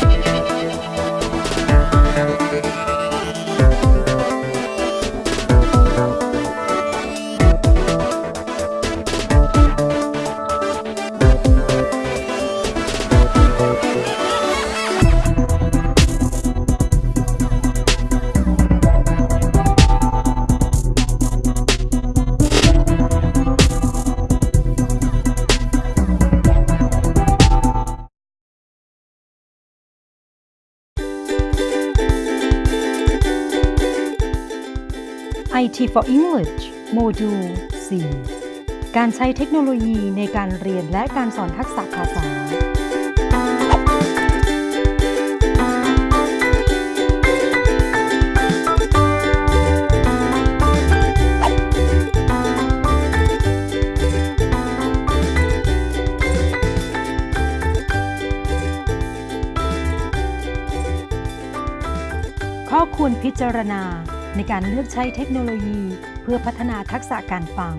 Bye. IT for English โมดูล 4 การใช้เทคโนโลยีในการเรียนและการสอนทักษะภาษา ข้อควรพิจารณา ในการเลือกใช้เทคโนโลยีเพื่อพัฒนาทักษะการฟัง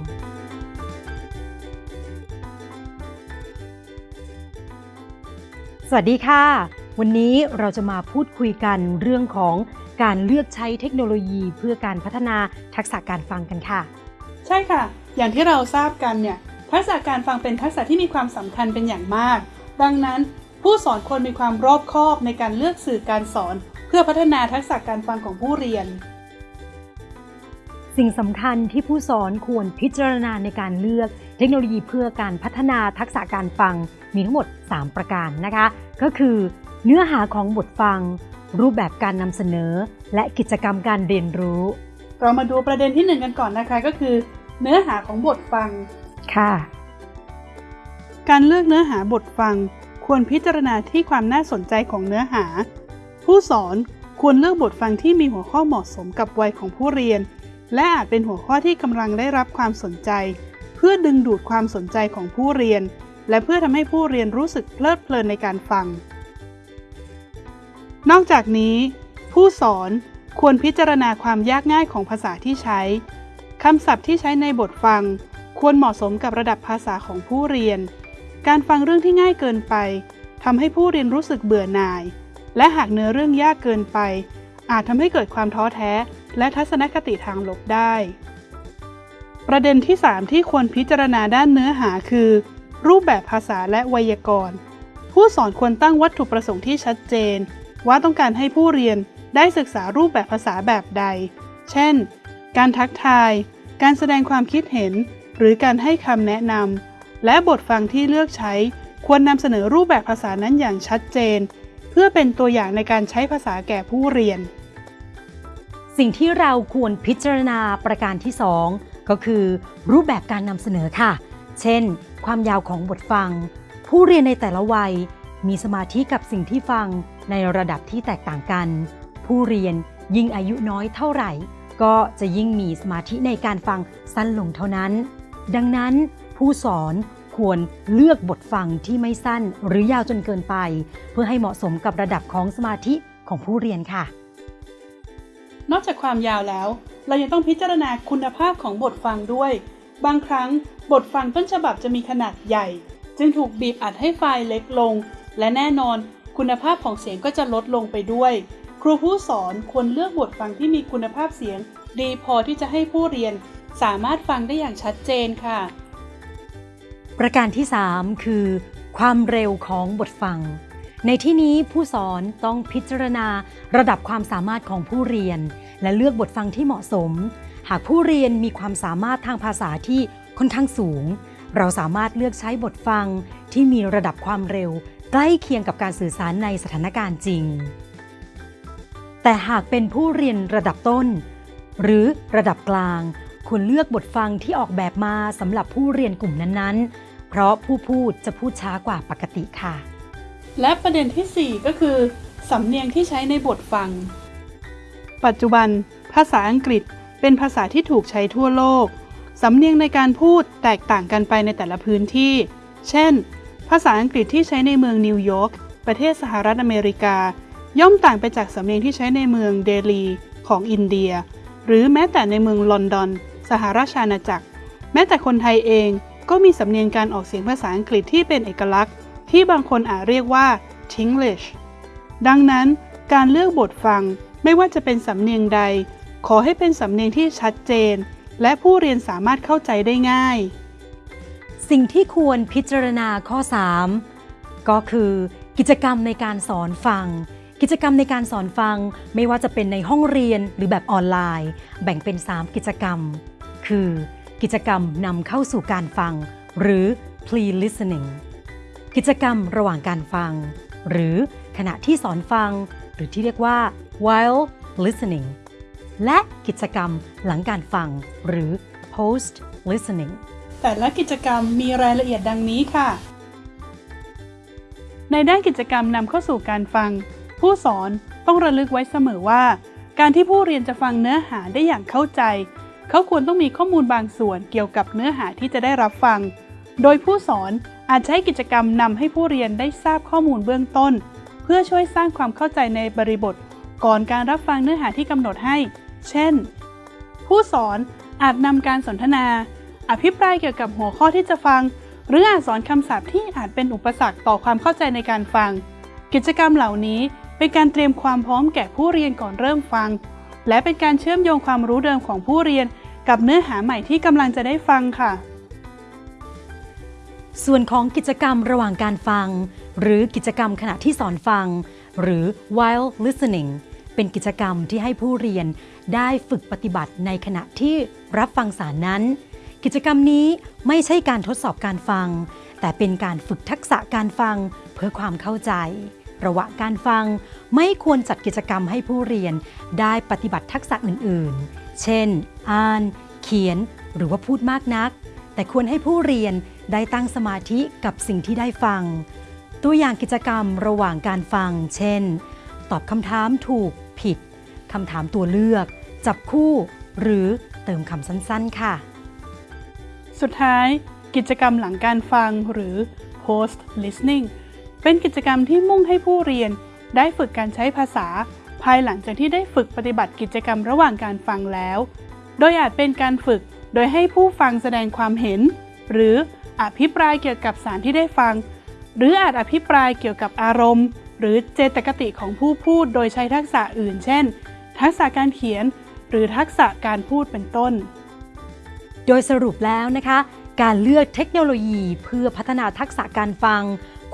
สวัสดีค่ะ วันนี้เราจะมาพูดคุยกันเรื่องของการเลือกใช้เทคโนโลยีเพื่อการพัฒนาทักษะการฟังกันค่ะ ใช่ค่ะ อย่างที่เราทราบกันเนี่ยทักษะการฟังเป็นทักษะที่มีความสำคัญเป็นอย่างมาก ดังนั้นผู้สอนควรมีความรอบคอบในการเลือกสื่อการสอน เพื่อพัฒนาทักษะการฟังของผู้เรียน สิ่งสำคัญที่ผู้สอนควรพิจารณาในการเลือกเทคโนโลยีเพื่อการพัฒนาทักษะการฟังมีทั้งหมด 3 ประการนะคะ ก็คือเนื้อหาของบทฟัง รูปแบบการนำเสนอ และกิจกรรมการเรียนรู้ เรามาดูประเด็นที่หนึ่งกันก่อนนะคะก็คือ เนื้อหาของบทฟังค่ะ การเลือกเนื้อหาบทฟัง ควรพิจารณาที่ความน่าสนใจของเนื้อหา ผู้สอนควรเลือกบทฟังที่มีหัวข้อเหมาะสมกับวัยของผู้เรียน และอาจเป็นหัวข้อที่กำลังได้รับความสนใจ เพื่อดึงดูดความสนใจของผู้เรียน และเพื่อทำให้ผู้เรียนรู้สึกเพลิดเพลินในการฟัง นอกจากนี้ ผู้สอนควรพิจารณาความยากง่ายของภาษาที่ใช้ คำศัพท์ที่ใช้ในบทฟัง ควรเหมาะสมกับระดับภาษาของผู้เรียน การฟังเรื่องที่ง่ายเกินไปทำให้ผู้เรียนรู้สึกเบื่อหน่าย และหากเนื้อเรื่องยากเกินไป อาจทำให้เกิดความท้อแท้ และทัศนคติทางลบได้ ประเด็นที่ 3 ที่ควรพิจารณาด้านเนื้อหาคือ รูปแบบภาษาและไวยากรณ์ ผู้สอนควรตั้งวัตถุประสงค์ที่ชัดเจน ว่าต้องการให้ผู้เรียนได้ศึกษารูปแบบภาษาแบบใด เช่น การทักทาย การแสดงความคิดเห็น หรือการให้คำแนะนำ และบทฟังที่เลือกใช้ ควรนำเสนอรูปแบบภาษานั้นอย่างชัดเจน เพื่อเป็นตัวอย่างในการใช้ภาษาแก่ผู้เรียน สิ่งที่เราควรพิจารณาประการที่ 2 ก็คือ รูปแบบการนำเสนอค่ะ เช่น ความยาวของบทฟัง ผู้เรียนในแต่ละวัย มีสมาธิกับสิ่งที่ฟังในระดับที่แตกต่างกัน ผู้เรียนยิ่งอายุน้อยเท่าไหร่ ก็จะยิ่งมีสมาธิในการฟังสั้นลงเท่านั้น ดังนั้นผู้สอนควรเลือกบทฟังที่ไม่สั้นหรือยาวจนเกินไป เพื่อให้เหมาะสมกับระดับของสมาธิของผู้เรียนค่ะ นอกจากความยาวแล้ว เรายังต้องพิจารณาคุณภาพของบทฟังด้วย บางครั้งบทฟังต้นฉบับจะมีขนาดใหญ่ จึงถูกบีบอัดให้ไฟล์เล็กลง และแน่นอน คุณภาพของเสียงก็จะลดลงไปด้วย ครูผู้สอนควรเลือกบทฟังที่มีคุณภาพเสียง ดีพอที่จะให้ผู้เรียน สามารถฟังได้อย่างชัดเจนค่ะ ประการที่ 3 คือ ความเร็วของบทฟัง ในที่นี้ผู้สอนต้องพิจารณาระดับความสามารถของผู้เรียน และเลือกบทฟังที่เหมาะสม หากผู้เรียนมีความสามารถทางภาษาที่ค่อนข้างสูง เราสามารถเลือกใช้บทฟังที่มีระดับความเร็ว ใกล้เคียงกับการสื่อสารในสถานการณ์จริง แต่หากเป็นผู้เรียนระดับต้น หรือระดับกลาง ควรเลือกบทฟังที่ออกแบบมาสำหรับผู้เรียนกลุ่มนั้นๆ เพราะผู้พูดจะพูดช้ากว่าปกติค่ะ และประเด็นทีสี่ 4 ก็คือ สำเนียงที่ใช้ในบทฟัง ปัจจุบัน ภาษาอังกฤษเป็นภาษาที่ถูกใช้ทั่วโลก สำเนียงในการพูดแตกต่างกันไปในแต่ละพื้นที่ เช่น ภาษาอังกฤษที่ใช้ในเมืองนิวยอร์ก ประเทศสหรัฐอเมริกา ย่อมต่างไปจากสำเนียงที่ใช้ในเมืองเดลีของอินเดีย หรือแม้แต่ในเมืองลอนดอน สหราชอาณาจักร แม้แต่คนไทยเองก็มีสำเนียงการออกเสียงภาษาอังกฤษที่เป็นเอกลักษณ์ ที่บางคนอาจเรียกว่า Tinglish ดังนั้นการเลือกบทฟังไม่ว่าจะเป็นสำเนียงใด ขอให้เป็นสำเนียงที่ชัดเจน และผู้เรียนสามารถเข้าใจได้ง่าย สิ่งที่ควรพิจารณาข้อ 3 ก็คือ กิจกรรมในการสอนฟัง กิจกรรมในการสอนฟังไม่ว่าจะเป็นในห้องเรียนหรือแบบออนไลน์ แบ่งเป็น 3 กิจกรรม คือ กิจกรรมนำเข้าสู่การฟัง หรือ pre listening กิจกรรมระหว่างการฟัง หรือขณะที่สอนฟัง หรือที่เรียกว่า while listening และกิจกรรมหลังการฟัง หรือ post listening แต่ละกิจกรรมมีรายละเอียดดังนี้ค่ะ ในด้านกิจกรรมนำเข้าสู่การฟัง ผู้สอนต้องระลึกไว้เสมอว่า การที่ผู้เรียนจะฟังเนื้อหาได้อย่างเข้าใจ เขาควรต้องมีข้อมูลบางส่วนเกี่ยวกับเนื้อหาที่จะได้รับฟัง โดยผู้สอน อาจใช้กิจกรรมนำให้ผู้เรียนได้ทราบข้อมูลเบื้องต้น เพื่อช่วยสร้างความเข้าใจในบริบท ก่อนการรับฟังเนื้อหาที่กำหนดให้ เช่น ผู้สอนอาจนำการสนทนา อภิปรายเกี่ยวกับหัวข้อที่จะฟัง หรืออาจสอนคำศัพท์ที่อาจเป็นอุปสรรคต่อความเข้าใจในการฟัง กิจกรรมเหล่านี้เป็นการเตรียมความพร้อมแก่ผู้เรียนก่อนเริ่มฟัง และเป็นการเชื่อมโยงความรู้เดิมของผู้เรียน กับเนื้อหาใหม่ที่กำลังจะได้ฟังค่ะ ส่วนของกิจกรรมระหว่างการฟัง หรือกิจกรรมขณะที่สอนฟัง หรือ while listening เป็นกิจกรรมที่ให้ผู้เรียนได้ฝึกปฏิบัติในขณะที่รับฟังสารนั้น กิจกรรมนี้ไม่ใช่การทดสอบการฟัง แต่เป็นการฝึกทักษะการฟังเพื่อความเข้าใจ ระหว่างการฟังไม่ควรจัดกิจกรรมให้ผู้เรียนได้ปฏิบัติทักษะอื่น ๆ เช่น อ่าน เขียน หรือว่าพูดมากนัก แต่ควรให้ผู้เรียน ได้ตั้งสมาธิกับสิ่งที่ได้ฟัง ตัวอย่างกิจกรรมระหว่างการฟัง เช่น ตอบคำถามถูกผิดคำถามตัวเลือก จับคู่ หรือเติมคำสั้น ๆ ค่ะ สุดท้าย กิจกรรมหลังการฟังหรือ post listening เป็นกิจกรรมที่มุ่งให้ผู้เรียนได้ฝึกการใช้ภาษา ภายหลังจากที่ได้ฝึกปฏิบัติกิจกรรมระหว่างการฟังแล้ว โดยอาจเป็นการฝึกโดยให้ผู้ฟังแสดงความเห็น หรือ อภิปรายเกี่ยวกับสารที่ได้ฟัง หรืออาจอภิปรายเกี่ยวกับอารมณ์ หรือเจตคติของผู้พูดโดยใช้ทักษะอื่น เช่น ทักษะการเขียน หรือทักษะการพูดเป็นต้น โดยสรุปแล้วนะคะ การเลือกเทคโนโลยีเพื่อพัฒนาทักษะการฟัง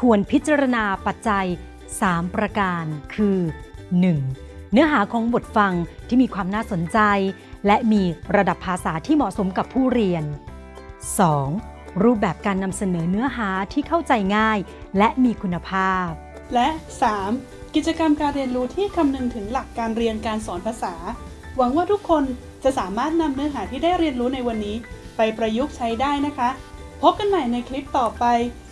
ควรพิจารณาปัจจัย 3 ประการคือ 1. เนื้อหาของบทฟังที่มีความน่าสนใจ และมีระดับภาษาที่เหมาะสมกับผู้เรียน 2. รูปแบบการนำเสนอเนื้อหาที่เข้าใจง่าย และมีคุณภาพ และ 3. กิจกรรมการเรียนรู้ที่คำนึงถึงหลักการเรียนการสอนภาษา หวังว่าทุกคนจะสามารถนำเนื้อหาที่ได้เรียนรู้ในวันนี้ ไปประยุกต์ใช้ได้นะคะ พบกันใหม่ในคลิปต่อไป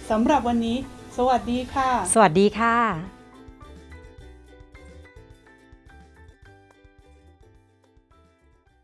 สำหรับวันนี้ สวัสดีค่ะ สวัสดีค่ะ